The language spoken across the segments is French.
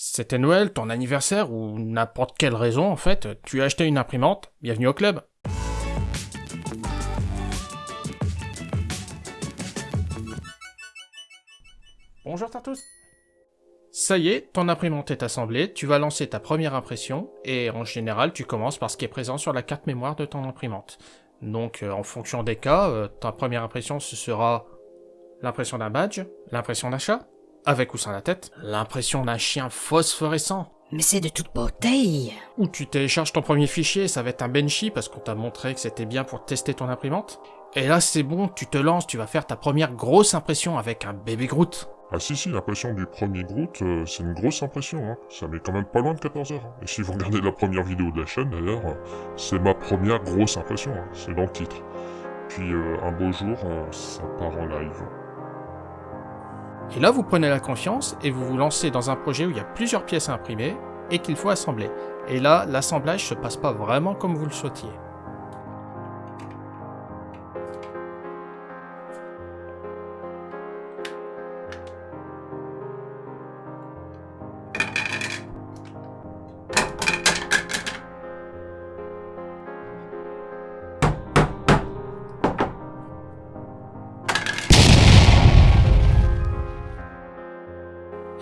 C'était Noël, ton anniversaire ou n'importe quelle raison en fait, tu as acheté une imprimante, bienvenue au club. Bonjour à tous Ça y est, ton imprimante est assemblée, tu vas lancer ta première impression, et en général tu commences par ce qui est présent sur la carte mémoire de ton imprimante. Donc euh, en fonction des cas, euh, ta première impression ce sera l'impression d'un badge, l'impression d'achat, avec ou sans la tête, l'impression d'un chien phosphorescent. Mais c'est de toute beauté Ou tu télécharges ton premier fichier, ça va être un Benchy parce qu'on t'a montré que c'était bien pour tester ton imprimante. Et là c'est bon, tu te lances, tu vas faire ta première grosse impression avec un bébé Groot. Ah si si, l'impression du premier Groot, euh, c'est une grosse impression, hein. ça met quand même pas loin de 14 heures. hein. Et si vous regardez la première vidéo de la chaîne d'ailleurs, euh, c'est ma première grosse impression, hein. c'est dans le titre. Puis euh, un beau jour, euh, ça part en live. Et là vous prenez la confiance et vous vous lancez dans un projet où il y a plusieurs pièces à imprimer et qu'il faut assembler. Et là, l'assemblage se passe pas vraiment comme vous le souhaitiez.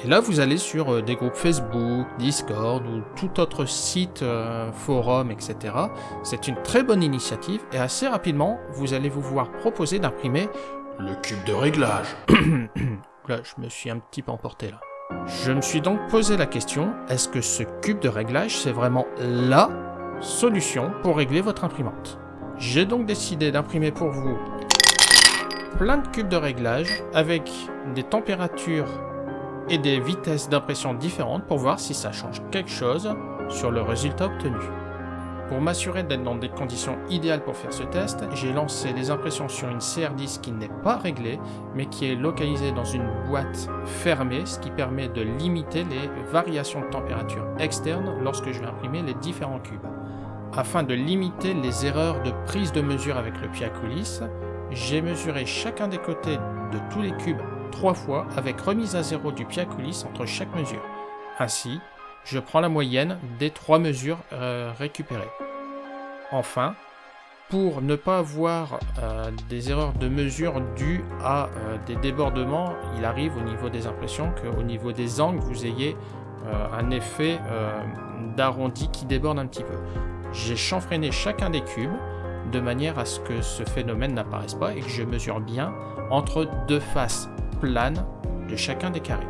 Et là, vous allez sur euh, des groupes Facebook, Discord ou tout autre site, euh, forum, etc. C'est une très bonne initiative et assez rapidement, vous allez vous voir proposer d'imprimer le cube de réglage. là, je me suis un petit peu emporté là. Je me suis donc posé la question, est-ce que ce cube de réglage, c'est vraiment LA solution pour régler votre imprimante? J'ai donc décidé d'imprimer pour vous plein de cubes de réglage avec des températures et des vitesses d'impression différentes pour voir si ça change quelque chose sur le résultat obtenu. Pour m'assurer d'être dans des conditions idéales pour faire ce test, j'ai lancé les impressions sur une CR10 qui n'est pas réglée, mais qui est localisée dans une boîte fermée, ce qui permet de limiter les variations de température externe lorsque je vais imprimer les différents cubes. Afin de limiter les erreurs de prise de mesure avec le pied à coulisses, j'ai mesuré chacun des côtés de tous les cubes trois fois avec remise à zéro du pied à coulisses entre chaque mesure. Ainsi, je prends la moyenne des trois mesures euh, récupérées. Enfin, pour ne pas avoir euh, des erreurs de mesure dues à euh, des débordements, il arrive au niveau des impressions qu'au niveau des angles, vous ayez un effet d'arrondi qui déborde un petit peu. J'ai chanfreiné chacun des cubes de manière à ce que ce phénomène n'apparaisse pas et que je mesure bien entre deux faces planes de chacun des carrés.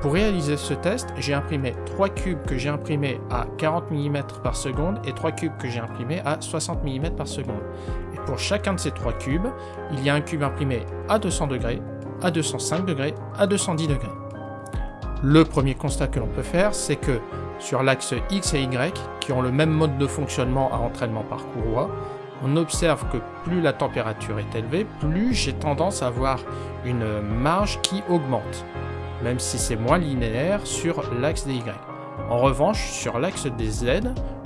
Pour réaliser ce test, j'ai imprimé 3 cubes que j'ai imprimés à 40 mm par seconde et 3 cubes que j'ai imprimés à 60 mm par seconde. Et pour chacun de ces 3 cubes, il y a un cube imprimé à 200 degrés, à 205 degrés, à 210 degrés. Le premier constat que l'on peut faire, c'est que sur l'axe X et Y, qui ont le même mode de fonctionnement à entraînement par courroie, on observe que plus la température est élevée, plus j'ai tendance à avoir une marge qui augmente, même si c'est moins linéaire sur l'axe des Y. En revanche, sur l'axe des Z,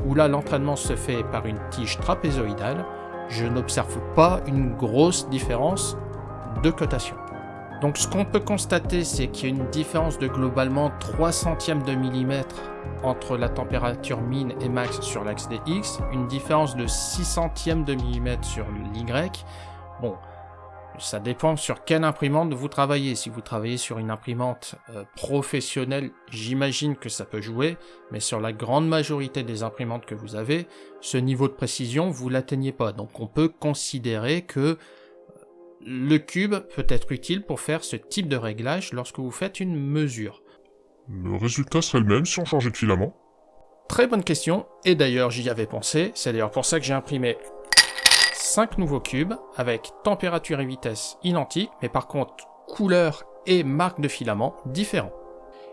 où là l'entraînement se fait par une tige trapézoïdale, je n'observe pas une grosse différence de cotation. Donc ce qu'on peut constater, c'est qu'il y a une différence de globalement 3 centièmes de millimètre entre la température min et max sur l'axe des X, une différence de 6 centièmes de millimètre sur l'Y. Bon, ça dépend sur quelle imprimante vous travaillez. Si vous travaillez sur une imprimante euh, professionnelle, j'imagine que ça peut jouer, mais sur la grande majorité des imprimantes que vous avez, ce niveau de précision, vous l'atteignez pas. Donc on peut considérer que le cube peut être utile pour faire ce type de réglage lorsque vous faites une mesure. Le résultat serait le même si on changeait de filament Très bonne question, et d'ailleurs j'y avais pensé, c'est d'ailleurs pour ça que j'ai imprimé 5 nouveaux cubes avec température et vitesse identiques, mais par contre couleur et marque de filament différents.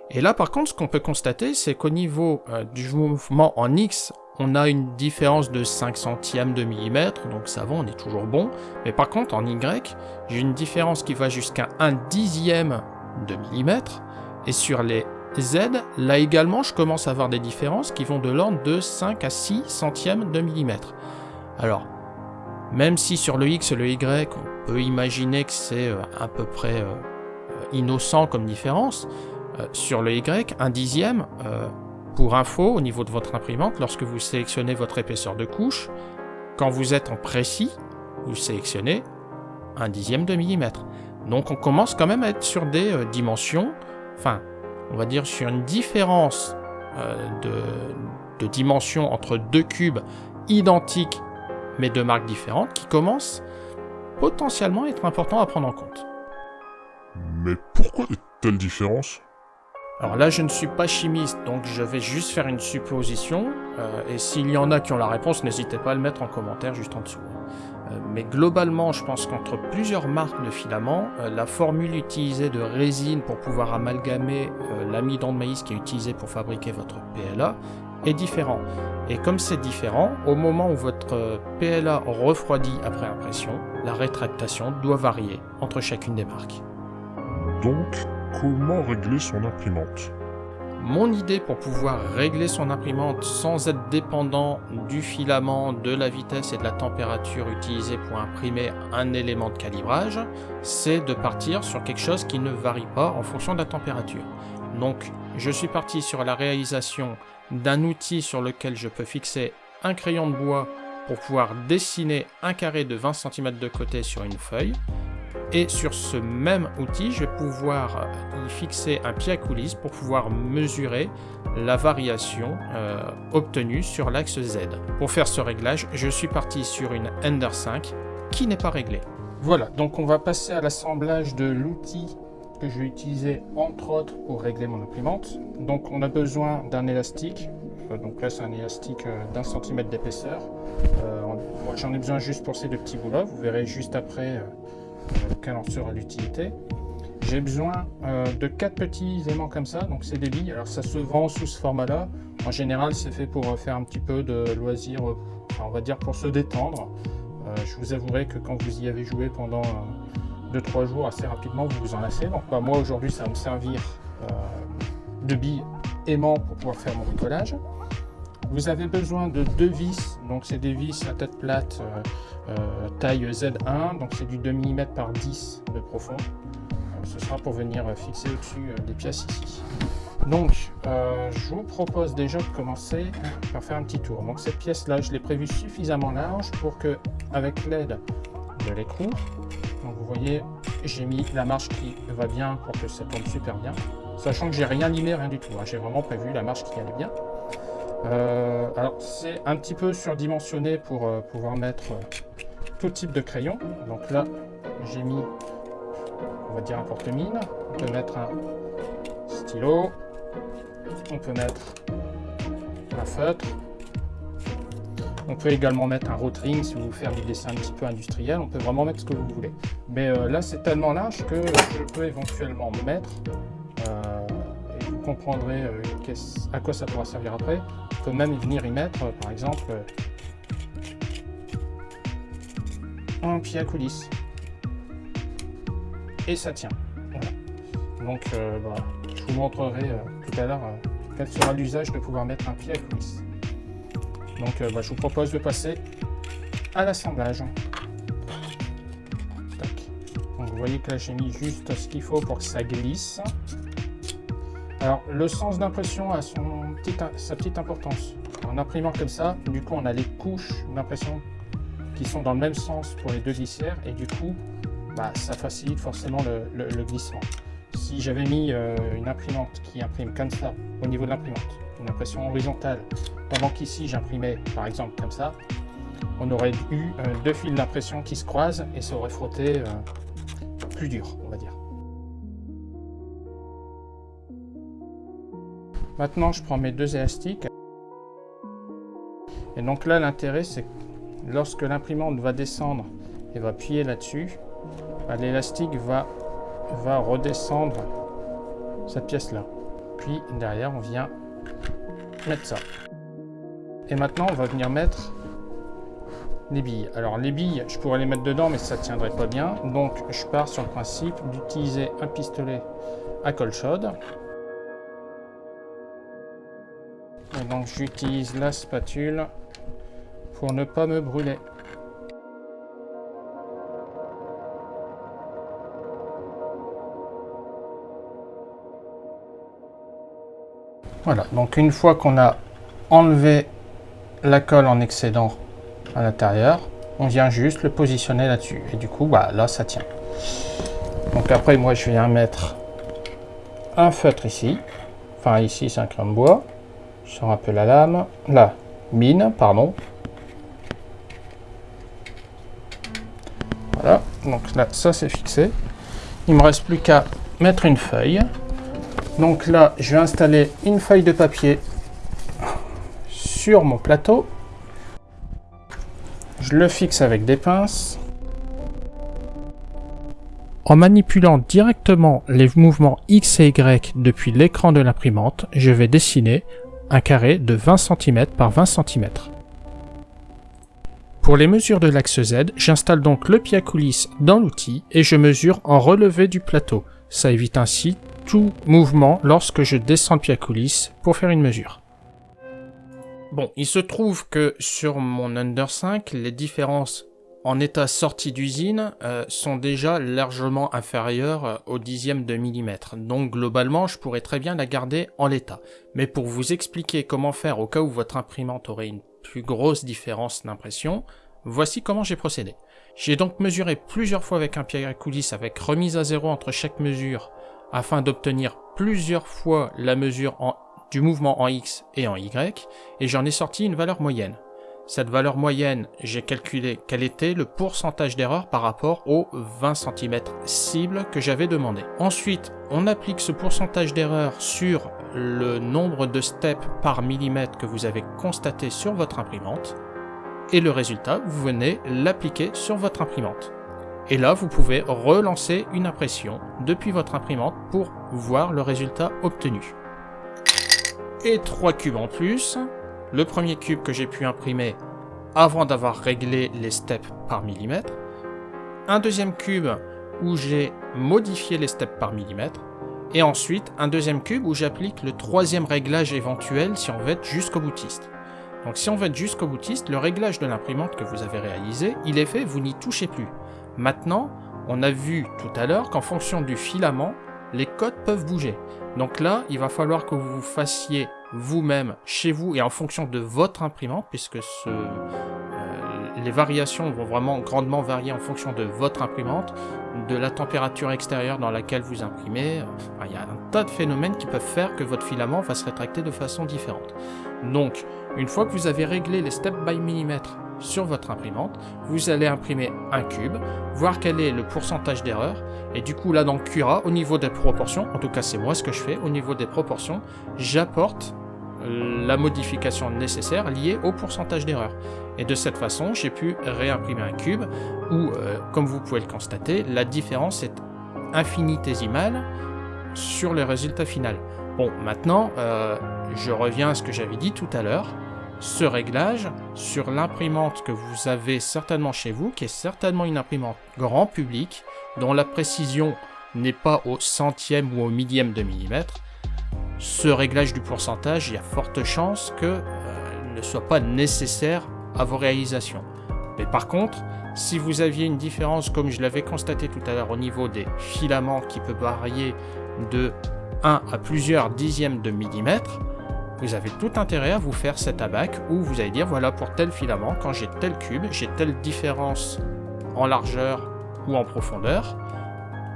Et là par contre ce qu'on peut constater c'est qu'au niveau euh, du mouvement en X, on a une différence de 5 centièmes de millimètre, donc ça va, on est toujours bon. Mais par contre en Y, j'ai une différence qui va jusqu'à 1 dixième de millimètre, et sur les Z, là également je commence à avoir des différences qui vont de l'ordre de 5 à 6 centièmes de millimètre. Alors, même si sur le X et le Y, on peut imaginer que c'est euh, à peu près euh, innocent comme différence, Euh, sur le Y, un dixième, euh, pour info, au niveau de votre imprimante, lorsque vous sélectionnez votre épaisseur de couche, quand vous êtes en précis, vous sélectionnez un dixième de millimètre. Donc on commence quand même à être sur des euh, dimensions, enfin, on va dire sur une différence de, de dimensions entre deux cubes identiques mais de marques différentes qui commence potentiellement à être important à prendre en compte. Mais pourquoi de telles différences? Alors là, je ne suis pas chimiste, donc je vais juste faire une supposition, euh, et s'il y en a qui ont la réponse, n'hésitez pas à le mettre en commentaire juste en dessous. Euh, mais globalement, je pense qu'entre plusieurs marques de filaments, euh, la formule utilisée de résine pour pouvoir amalgamer l'amidon de maïs qui est utilisé pour fabriquer votre PLA est différent. Et comme c'est différent, au moment où votre PLA refroidit après impression, la rétractation doit varier entre chacune des marques. Donc, comment régler son imprimante? Mon idée pour pouvoir régler son imprimante sans être dépendant du filament, de la vitesse et de la température utilisée pour imprimer un élément de calibrage, c'est de partir sur quelque chose qui ne varie pas en fonction de la température. Donc je suis parti sur la réalisation d'un outil sur lequel je peux fixer un crayon de bois pour pouvoir dessiner un carré de 20 cm de côté sur une feuille, et sur ce même outil, je vais pouvoir y fixer un pied à coulisse pour pouvoir mesurer la variation euh, obtenue sur l'axe Z. Pour faire ce réglage, je suis parti sur une Ender 5 qui n'est pas réglée. Voilà, donc on va passer à l'assemblage de l'outil que je vais utiliser entre autres pour régler mon imprimante. Donc on a besoin d'un élastique, euh, donc là c'est un élastique euh, d'un centimètre d'épaisseur. moi j'en ai besoin juste pour ces deux petits bouts là, vous verrez juste après quelle en sera l'utilité. J'ai besoin euh, de quatre petits aimants comme ça, donc c'est des billes. Alors ça se vend sous ce format-là. En général, c'est fait pour faire un petit peu de loisir, euh, on va dire pour se détendre. Euh, je vous avouerai que quand vous y avez joué pendant 2-3 jours, assez rapidement, vous vous en lassez. Donc bah, moi aujourd'hui, ça va me servir de billes aimants pour pouvoir faire mon bricolage. Vous avez besoin de deux vis, donc c'est des vis à tête plate euh, taille Z1, donc c'est du 2 mm par 10 de profond. Euh, ce sera pour venir fixer au-dessus euh, des pièces ici. Donc, je vous propose déjà de commencer par faire un petit tour. Donc cette pièce-là, je l'ai prévue suffisamment large pour que, avec l'aide de l'écrou, donc vous voyez, j'ai mis la marche qui va bien pour que ça tombe super bien. Sachant que j'ai rien limé, rien du tout. Hein. J'ai vraiment prévu la marche qui allait bien. Alors c'est un petit peu surdimensionné pour pouvoir mettre tout type de crayon. Donc là, j'ai mis, on va dire un porte-mine. On peut mettre un stylo. On peut mettre un feutre. On peut également mettre un rotring si vous voulez faire des dessins un petit peu industriels. On peut vraiment mettre ce que vous voulez. Mais euh, là, c'est tellement large que je peux éventuellement mettre, euh, comprendrez euh, à quoi ça pourra servir après. On peut même venir y mettre, par exemple, un pied à coulisse. Et ça tient. Donc euh, bah, je vous montrerai euh, tout à l'heure euh, quel sera l'usage de pouvoir mettre un pied à coulisse. Donc bah, je vous propose de passer à l'assemblage. vous voyez que là j'ai mis juste ce qu'il faut pour que ça glisse. Alors le sens d'impression a sa petite importance. En imprimant comme ça, du coup on a les couches d'impression sont dans le même sens pour les deux glissières et du coup bah, ça facilite forcément le, glissement. Si j'avais mis euh, une imprimante qui imprime comme ça au niveau de l'imprimante, une impression horizontale, pendant qu'ici j'imprimais par exemple comme ça, on aurait eu euh, deux fils d'impression qui se croisent et ça aurait frotté euh, plus dur, on va dire. Maintenant, je prends mes deux élastiques. Et donc là, l'intérêt, c'est lorsque l'imprimante va descendre et va appuyer là-dessus, bah, l'élastique va, va redescendre cette pièce-là. Puis derrière, on vient mettre ça. Et maintenant, on va venir mettre les billes. Alors les billes, je pourrais les mettre dedans, mais ça ne tiendrait pas bien. Donc je pars sur le principe d'utiliser un pistolet à colle chaude. Et donc j'utilise la spatule pour ne pas me brûler. Voilà, donc une fois qu'on a enlevé la colle en excédent à l'intérieur, on vient juste le positionner là-dessus. Et du coup, bah, là, ça tient. Donc après, moi, je viens mettre un feutre ici. Enfin, ici, c'est un crème bois. Je sors un peu la lame. Là, mine, pardon. Voilà, donc là, ça, c'est fixé. Il me reste plus qu'à mettre une feuille. Donc là, je vais installer une feuille de papier sur mon plateau. Je le fixe avec des pinces. En manipulant directement les mouvements X et Y depuis l'écran de l'imprimante, je vais dessiner un carré de 20 cm par 20 cm. Pour les mesures de l'axe Z, j'installe donc le pied à coulisse dans l'outil et je mesure en relevé du plateau. Ça évite ainsi tout mouvement lorsque je descends le pied à coulisse pour faire une mesure. Bon, il se trouve que sur mon Under 5, les différences en état sorti d'usine euh, sont déjà largement inférieures euh, au dixième de millimètre. Donc globalement, je pourrais très bien la garder en l'état. Mais pour vous expliquer comment faire au cas où votre imprimante aurait une plus grosse différence d'impression, voici comment j'ai procédé. J'ai donc mesuré plusieurs fois avec un pied à coulisse avec remise à zéro entre chaque mesure afin d'obtenir plusieurs fois la mesure du mouvement en X et en Y et j'en ai sorti une valeur moyenne. Cette valeur moyenne, j'ai calculé quel était le pourcentage d'erreur par rapport aux 20 cm cible que j'avais demandé. Ensuite, on applique ce pourcentage d'erreur sur le nombre de steps par millimètre que vous avez constaté sur votre imprimante. Et le résultat, vous venez l'appliquer sur votre imprimante. Et là, vous pouvez relancer une impression depuis votre imprimante pour voir le résultat obtenu. Et trois cubes en plus, le premier cube que j'ai pu imprimer avant d'avoir réglé les steps par millimètre, un deuxième cube où j'ai modifié les steps par millimètre, et ensuite un deuxième cube où j'applique le troisième réglage éventuel si on veut être jusqu'au boutiste. Donc si on veut être jusqu'au boutiste, le réglage de l'imprimante que vous avez réalisé, il est fait, vous n'y touchez plus. Maintenant, on a vu tout à l'heure qu'en fonction du filament, les codes peuvent bouger. Donc là, il va falloir que vous fassiez vous-même, chez vous, et en fonction de votre imprimante, puisque ce, euh, les variations vont vraiment grandement varier en fonction de votre imprimante, de la température extérieure dans laquelle vous imprimez. il y a un tas de phénomènes qui peuvent faire que votre filament va se rétracter de façon différente. Donc, une fois que vous avez réglé les step by millimètre sur votre imprimante, vous allez imprimer un cube, voir quel est le pourcentage d'erreur, et du coup là dans Cura, au niveau des proportions, en tout cas c'est moi ce que je fais, au niveau des proportions, j'apporte la modification nécessaire liée au pourcentage d'erreur. Et de cette façon, j'ai pu réimprimer un cube où, euh, comme vous pouvez le constater, la différence est infinitésimale sur le résultat final. Bon, maintenant, euh, je reviens à ce que j'avais dit tout à l'heure ce réglage sur l'imprimante que vous avez certainement chez vous, qui est certainement une imprimante grand public, dont la précision n'est pas au centième ou au millième de millimètre, ce réglage du pourcentage, il y a forte chance qu'il euh, ne soit pas nécessaire à vos réalisations. Mais par contre, si vous aviez une différence, comme je l'avais constaté tout à l'heure au niveau des filaments qui peut varier de 1 à plusieurs dixièmes de millimètre, vous avez tout intérêt à vous faire cet abac où vous allez dire voilà pour tel filament, quand j'ai tel cube, j'ai telle différence en largeur ou en profondeur.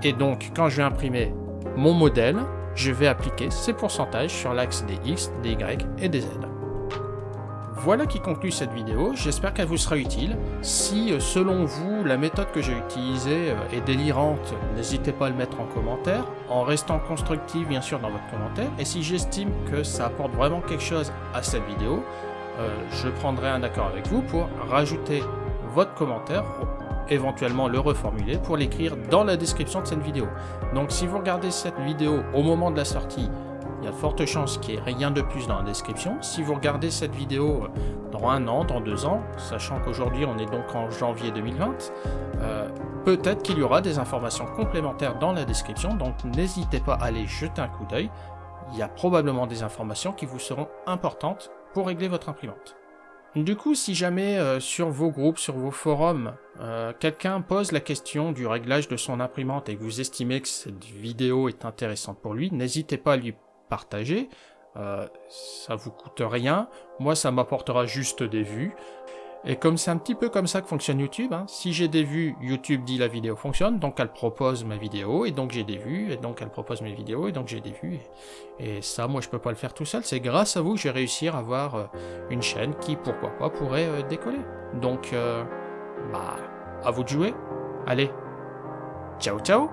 Et donc quand je vais imprimer mon modèle, je vais appliquer ces pourcentages sur l'axe des X, des Y et des Z. Voilà qui conclut cette vidéo, j'espère qu'elle vous sera utile. Si euh, selon vous la méthode que j'ai utilisée euh, est délirante, n'hésitez pas à le mettre en commentaire, en restant constructif bien sûr dans votre commentaire, et si j'estime que ça apporte vraiment quelque chose à cette vidéo, euh, je prendrai un accord avec vous pour rajouter votre commentaire, éventuellement le reformuler pour l'écrire dans la description de cette vidéo. Donc si vous regardez cette vidéo au moment de la sortie, il y a de fortes chances qu'il n'y ait rien de plus dans la description. Si vous regardez cette vidéo euh, dans un an, dans deux ans, sachant qu'aujourd'hui on est donc en janvier 2020, euh, peut-être qu'il y aura des informations complémentaires dans la description, donc n'hésitez pas à aller jeter un coup d'œil. Il y a probablement des informations qui vous seront importantes pour régler votre imprimante. Du coup, si jamais euh, sur vos groupes, sur vos forums, quelqu'un pose la question du réglage de son imprimante et que vous estimez que cette vidéo est intéressante pour lui, n'hésitez pas à lui partager. Euh, ça vous coûte rien. Moi, ça m'apportera juste des vues. Et comme c'est un petit peu comme ça que fonctionne YouTube, hein, si j'ai des vues, YouTube dit la vidéo fonctionne, donc elle propose ma vidéo, et donc j'ai des vues, et donc elle propose mes vidéos, et donc j'ai des vues. Et, ça, moi, je peux pas le faire tout seul. C'est grâce à vous que je vais réussir à avoir euh, une chaîne qui, pourquoi pas, pourrait euh, décoller. Donc, euh, bah, à vous de jouer. Allez, ciao ciao